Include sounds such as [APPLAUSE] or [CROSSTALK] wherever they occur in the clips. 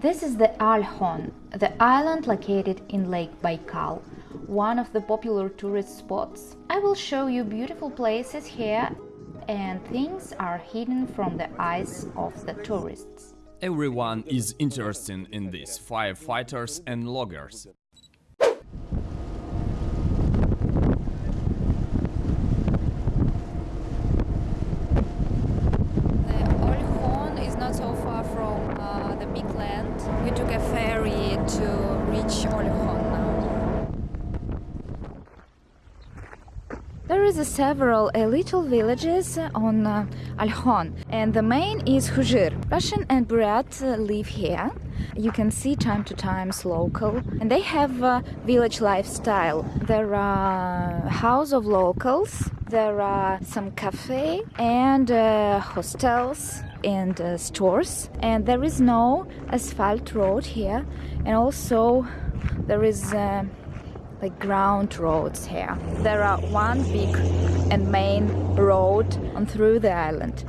This is the Olkhon, the island located in Lake Baikal, one of the popular tourist spots. I will show you beautiful places here and things are hidden from the eyes of the tourists. Everyone is interested in this firefighters and loggers. The Olkhon is not so far from uh, the big land. We took a ferry to reach Olkhon now. There is several uh, little villages on uh, Olkhon and the main is Khuzhir. Russian and Buryat uh, live here. You can see time to times local and they have a village lifestyle. There are house of locals, there are some cafe and uh, hostels and uh, stores and there is no asphalt road here and also there is like ground roads here. There are one big and main road on through the island.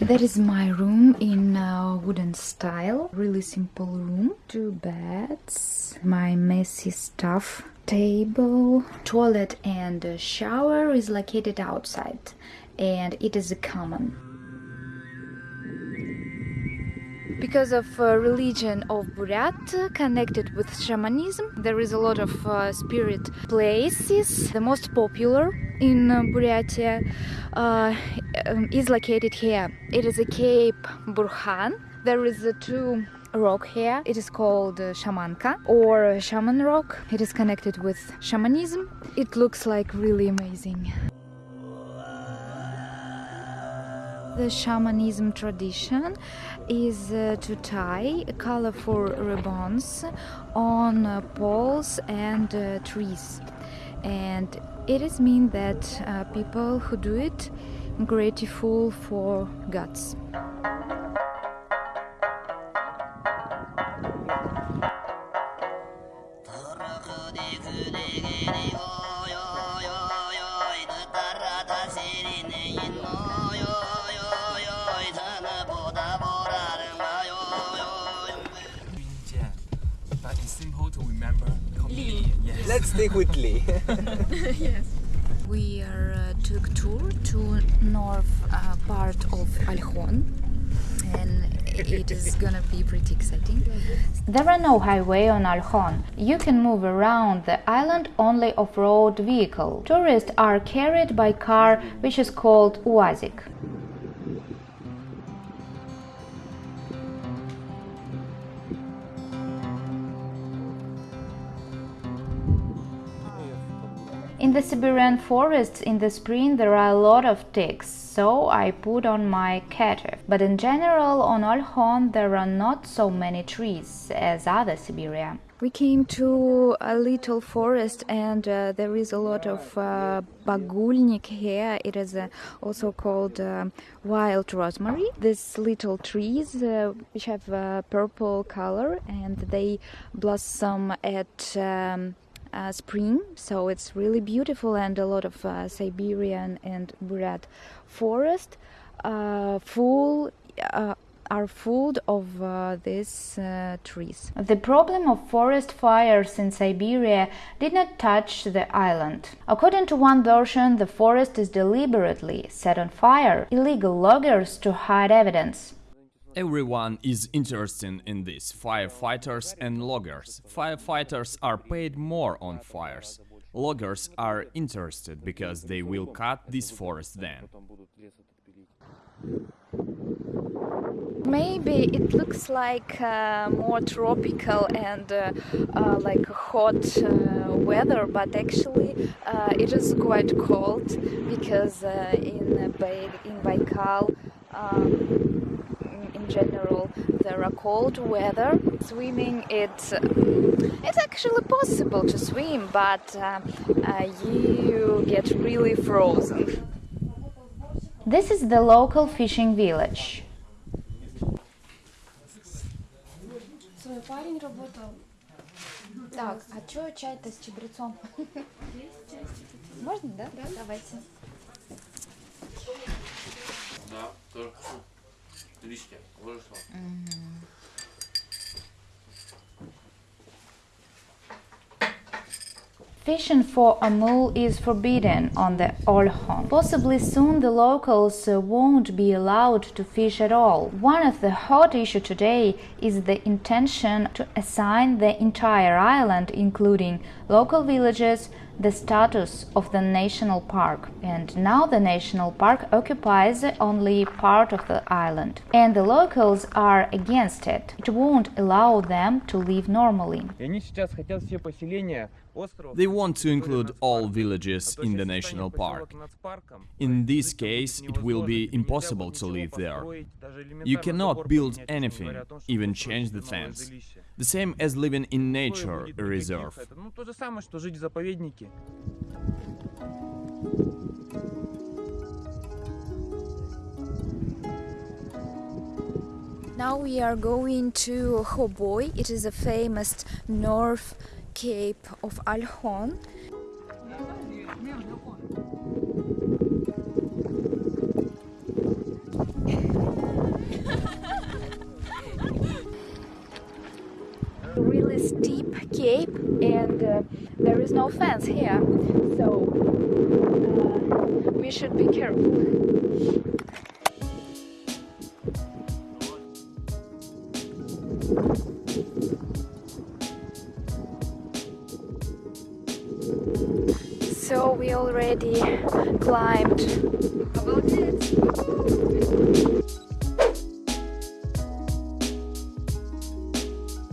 That is my room in uh, wooden style. Really simple room. Two beds, my messy stuff, table, toilet and shower is located outside and it is a common. Because of uh, religion of Buryat uh, connected with shamanism, there is a lot of uh, spirit places. The most popular in uh, Buryatia uh, um, is located here. It is a Cape Burkhan. There is a two rock here. It is called uh, Shamanka or Shaman Rock. It is connected with shamanism. It looks like really amazing. The shamanism tradition is uh, to tie colorful ribbons on uh, poles and uh, trees, and it is mean that uh, people who do it grateful for gods. [LAUGHS] But it's simple to remember. Yes. [LAUGHS] Let's stick with Lee. [LAUGHS] yes. We are, uh, took tour to north uh, part of Olkhon and it is [LAUGHS] gonna be pretty exciting. There are no highway on Olkhon. You can move around the island only off-road vehicle. Tourists are carried by car which is called Uazik. In the Siberian forests in the spring there are a lot of ticks, so I put on my keter. But in general on Olkhon there are not so many trees as other Siberia. We came to a little forest and uh, there is a lot of uh, bagulnik here. It is uh, also called uh, wild rosemary. These little trees uh, which have a purple color and they blossom at um, uh, spring, so it's really beautiful and a lot of uh, Siberian and Buryat forest uh, full uh, are full of uh, these uh, trees. The problem of forest fires in Siberia did not touch the island. According to one version, the forest is deliberately set on fire, illegal loggers to hide evidence. Everyone is interested in this firefighters and loggers. Firefighters are paid more on fires. Loggers are interested because they will cut this forest then. Maybe it looks like uh, more tropical and uh, uh, like hot uh, weather, but actually uh, it is quite cold because uh, in Bai- in Baikal. Um, general, there are cold weather. Swimming, it's it's actually possible to swim, but uh, uh, you get really frozen. This is the local fishing village. Свой парень работал. Так, а чё чай-то с чабрецом? [LAUGHS] Можно, да? Да. Давайте. Да, тоже Fishing for omul is forbidden on the Olkhon. Possibly soon the locals uh, won't be allowed to fish at all. One of the hot issues today is the intention to assign the entire island, including local villages, the status of the national park and now the national park occupies only part of the island and the locals are against it. It won't allow them to live normally. They want to include all villages in the national park. In this case, it will be impossible to live there. You cannot build anything, even change the fence. The same as living in nature reserve. Now we are going to Khoboy. It is a famous North Cape of Olkhon. There is no fence here so uh, we should be careful. So we already climbed. About it